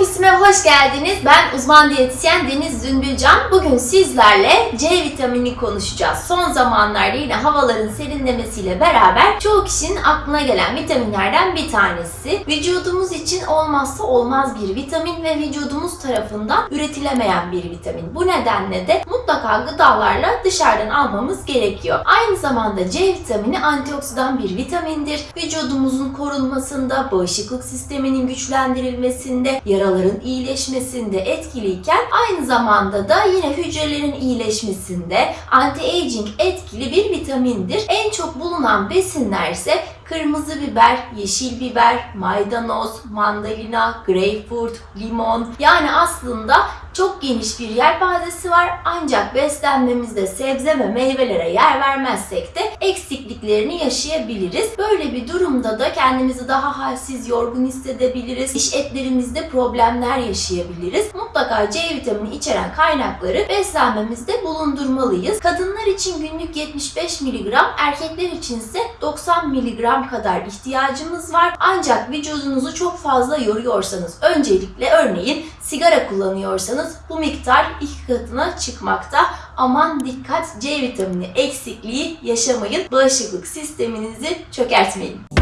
Fitness'ime hoş geldiniz. Ben uzman diyetisyen Deniz Zümbülcan. Bugün sizlerle C vitamini konuşacağız. Son zamanlarda yine havaların serinlemesiyle beraber çoğu kişinin aklına gelen vitaminlerden bir tanesi. Vücudumuz için olmazsa olmaz bir vitamin ve vücudumuz tarafından üretilemeyen bir vitamin. Bu nedenle de mutlaka gıdalarla dışarıdan almamız gerekiyor. Aynı zamanda C vitamini antioksidan bir vitamindir. Vücudumuzun korunmasında, bağışıklık sisteminin güçlendirilmesinde, yaraların iyileşmesinde etkiliyken aynı zamanda da yine hücrelerin iyileşmesinde anti-aging etkili bir vitamindir. En çok bulunan besinler ise kırmızı biber, yeşil biber, maydanoz, mandalina, greyfurt, limon. Yani aslında çok geniş bir yelpazesi var ancak beslenmemizde sebze ve meyvelere yer vermezsek de eksikliklerini yaşayabiliriz. Böyle bir durumda da kendimizi daha halsiz, yorgun hissedebiliriz. İş etlerimizde problemler yaşayabiliriz. Mutlaka C vitamini içeren kaynakları beslenmemizde bulundurmalıyız. Kadınlar için günlük 75 mg, erkekler için ise 90 mg kadar ihtiyacımız var. Ancak vücudunuzu çok fazla yoruyorsanız, öncelikle örneğin sigara kullanıyorsanız bu miktar iki katına çıkmakta. Aman dikkat C vitamini eksikliği yaşamayın. Bağışıklık sisteminizi çökertmeyin.